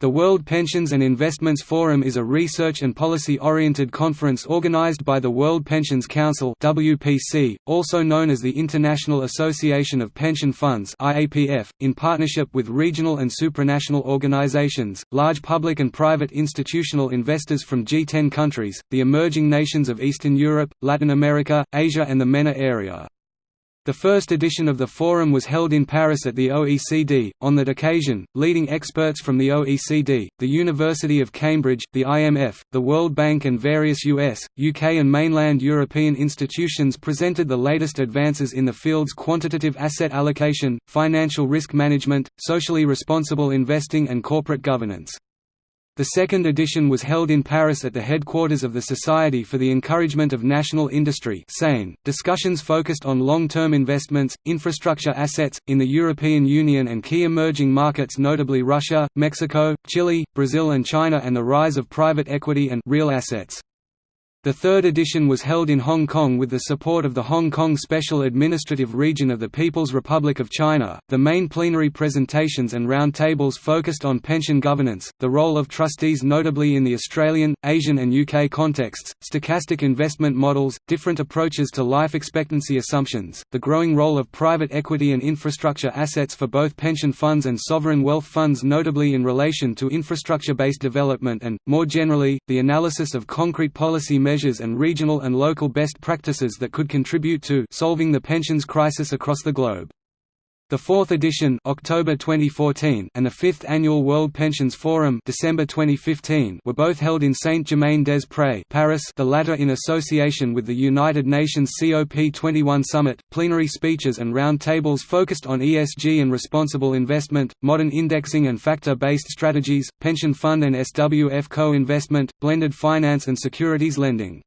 The World Pensions and Investments Forum is a research and policy-oriented conference organized by the World Pensions Council (WPC), also known as the International Association of Pension Funds (IAPF), in partnership with regional and supranational organizations, large public and private institutional investors from G10 countries, the emerging nations of Eastern Europe, Latin America, Asia and the MENA area. The first edition of the forum was held in Paris at the OECD. On that occasion, leading experts from the OECD, the University of Cambridge, the IMF, the World Bank, and various US, UK, and mainland European institutions presented the latest advances in the fields quantitative asset allocation, financial risk management, socially responsible investing, and corporate governance. The second edition was held in Paris at the headquarters of the Society for the Encouragement of National Industry Discussions focused on long-term investments, infrastructure assets, in the European Union and key emerging markets notably Russia, Mexico, Chile, Brazil and China and the rise of private equity and real assets. The third edition was held in Hong Kong with the support of the Hong Kong Special Administrative Region of the People's Republic of China. The main plenary presentations and roundtables focused on pension governance, the role of trustees notably in the Australian, Asian, and UK contexts, stochastic investment models, different approaches to life expectancy assumptions, the growing role of private equity and infrastructure assets for both pension funds and sovereign wealth funds, notably in relation to infrastructure based development, and, more generally, the analysis of concrete policy measures measures and regional and local best practices that could contribute to solving the pensions crisis across the globe. The fourth edition October 2014 and the fifth annual World Pensions Forum December 2015 were both held in Saint-Germain-des-Prés Paris the latter in association with the United Nations COP21 Summit. Plenary speeches and round tables focused on ESG and responsible investment, modern indexing and factor-based strategies, pension fund and SWF co-investment, blended finance and securities lending.